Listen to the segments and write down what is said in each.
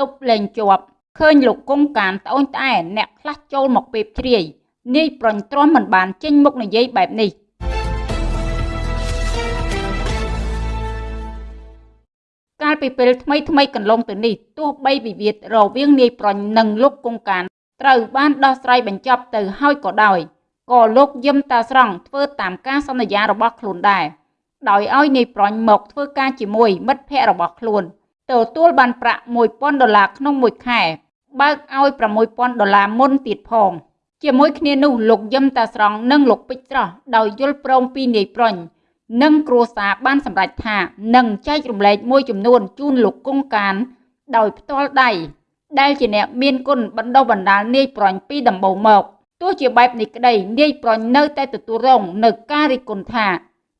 ទប់លែងជាប់ឃើញលោកគង់កានត្អូញត្អែអ្នកខ្លះចូលមកពេបជ្រាយនាយប្រញទ្រាំមិនបានចេញមុខនិយាយបែបនេះកាលពីពេលថ្មីថ្មីកន្លងទៅនេះទោះបីវិវាទរវាងនាយប្រញនិងលោកគង់កានត្រូវបានដោះស្រាយបញ្ចប់ទៅហើយក៏ដោយក៏លោកយឹមតាស្រង់ធ្វើតាមការសន្យារបស់ខ្លួនដែរដោយឲ្យនាយប្រញមកធ្វើការជាមួយមិត្តភ័ក្តិរបស់ខ្លួន ទទួលបានប្រាក់1000ដុល្លារក្នុងមួយខែបើកឲ្យ6000ដុល្លារមុនទៀតផងជាមួយគ្នានោះលោកយឹមតាស្រង់និងលោកពេជ្រស្រស់ដោយយល់ព្រមពីនាយប្រញនិងគ្រួសារបានសម្រេចថានឹងចែករំលែកមួយចំនួនជូនលោកគង់កាន ដោយផ្ទាល់ដៃដែលជាអ្នកមានគុណបណ្ដុះបណ្ដាលនាយប្រញពីដំបូងមកទោះជាបែបនេះក្តីនាយប្រញនៅតែទទួលរងនៅការរិះគន់ថា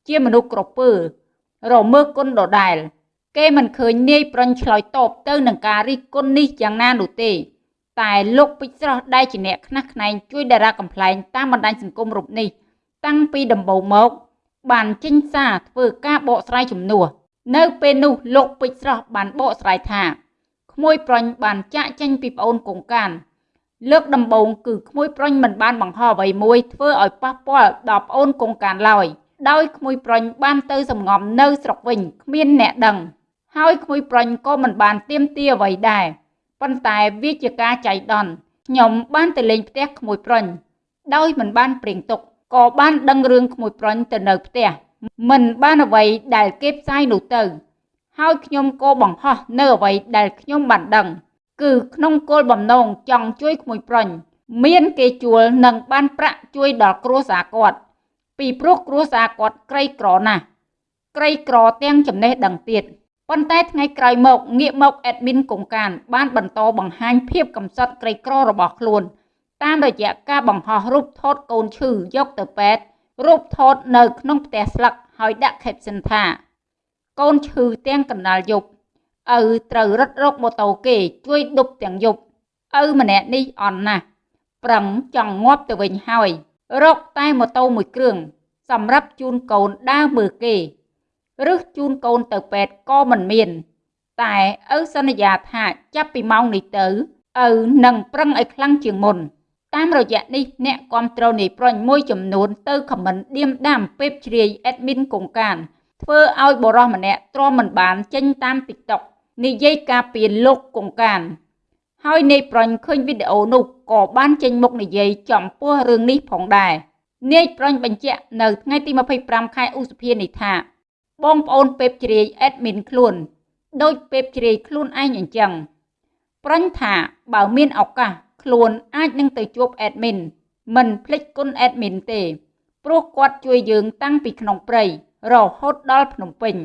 ជាមនុស្សក្រពើរមើគុណដដែល គេមិនឃើញនាយប្រញឆ្លើយតបទៅនឹងការរិះគន់នេះយ៉ាងណានោះទេតែលោកពេជ្រស្រស់ដែលជាអ្នកខ្នះខ្នែងជួយតារាកំ pl ែងតាមបណ្ដាញសង្គមរូបនេះ តាំងពីដំបូងមក បានចេញសារធ្វើការបកស្រាយជំនួសនៅពេលនោះលោកពេជ្រស្រស់បានបកស្រាយថាក្មួយប្រញបានចាក់ចេញពីប្អូនកុងកានលើកដំបូងគឺក្មួយប្រញមិនបានបង្ហោះអ្វីមួយធ្វើឲ្យប៉ះពាល់ដល់ប្អូនកុងកានឡើយដោយក្មួយប្រញបានទៅសំងំនៅស្រុកវិញគ្មានអ្នកដឹង ហើយក្មួយប្រញក៏មិនបានទៀមទាអ្វីដែរប៉ុន្តែវាជាការចៃដន្យខ្ញុំបានទៅលេងផ្ទះក្មួយប្រញដោយមិនបានព្រៀងទុកក៏បានដឹងរឿងក្មួយប្រញទៅនៅផ្ទះមិនបានអ្វីដែលគេផ្សាយនោះទៅ ហើយខ្ញុំក៏បង្ហោះនៅអ្វីដែលខ្ញុំបានដឹង គឺក្នុងគោលបំណងចង់ជួយក្មួយប្រញមានគេជួលនិងបានប្រាក់ជួយដល់គ្រួសារគាត់ពីព្រោះគ្រួសារគាត់ក្រីក្រណាស់ក្រីក្រទាំងចំណេះដឹងទៀត ប៉ុន្តែថ្ងៃក្រោយមកងាកមកអេដមីនកុងកាន បានបន្តបង្ហាញភាពកំសត់ក្រីក្ររបស់ខ្លួនតាមរយៈការបង្ហោះរូបថតកូនឈឺយកទៅពេទ្យរូបថតនៅក្នុងផ្ទះស្លឹកហើយដាក់ caption ថា កូនឈឺទាំងកណ្ដាលយប់ឪត្រូវរត់រកម៉ូតូគេជួយដប់ទាំងយប់ឪម្នាក់នេះអន់ណាស់ប្រឹងចង់ងាប់ទៅវិញហើយរកតែម៉ូតូមួយគ្រឿងសម្រាប់ជូនកូនដើរមើលគេ ឬជូនកូនទៅពេទ្យក៏មិនមាន តែឪសន្យាថាចាប់ពីម៉ោងនេះទៅឪនឹងប្រឹងឲ្យខ្លាំងជាងមុន តាមរយៈនេះអ្នកគ្រប់ត្រូលនៃប្រញមួយចំនួនទៅខមមិនឌៀមដាំពេបជ្រាយអេដមីនកុងកានធ្វើឲ្យបរិសម្នាក់ទ្រាំមិនបានចេញតាម TikTok និយាយការពីលោកកុងកាន ហើយនាយប្រញឃើញវីដេអូនោះក៏បានចេញមុខនិយាយចំពោះរឿងនេះផងដែរនាយប្រញបញ្ជាក់នៅថ្ងៃទី25ខែឧសភានេះថា បងប្អូនពេបជ្រាយអេដមីនខ្លួន ដូចពេបជ្រាយខ្លួនឯងអញ្ចឹងប្រញថាបើមានឱកាសខ្លួនអាចនឹងទៅជួបអេដមីនមិនភ្លេចគុណអេដមីនទេព្រោះគាត់ជួយយើងតាំងពីក្នុងព្រៃរហូតដល់ភ្នំពេញ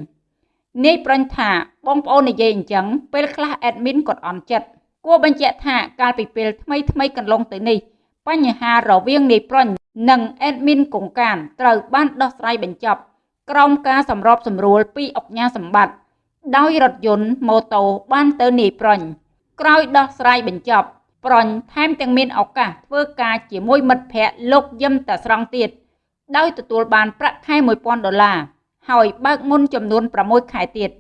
នាយប្រញថាបងប្អូននិយាយអញ្ចឹងពេលខ្លះអេដមីនគាត់អន់ចិត្តគួរបញ្ជាក់ថាកាលពីពេលថ្មីថ្មីកន្លងទៅនេះបញ្ហារវាងនាយប្រញនិងអេដមីនកុងកានត្រូវបានដោះស្រាយបញ្ចប់ ក្រោមការសម្របសម្រួលពីអុកញ៉ាសម្បត្តិដោយរថយន្តម៉ូតូបានទៅនាយប្រញក្រោយដោះស្រាយបញ្ចប់ ប្រញថែមទាំងមានឱកាសធ្វើការជាមួយមិត្តភ័ក្តិលោកយឹមតាស្រង់ទៀតដោយទទួលបានប្រាក់ខែ1000ដុល្លារហើយបើកមុនចំនួន6ខែទៀត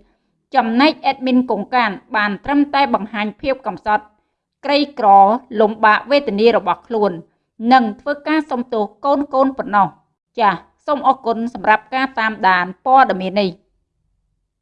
ចំណែក admin កុងកានបានត្រឹមតែបង្ហាញភាពកំសត់ក្រីក្រលំបាកវេទនារបស់ខ្លួន និងធ្វើការសុំទោសកូនកូនប៉ុណ្ណោះចាស សូមអរគុណសម្រាប់ការតាមដានព័ត៌មាននេះ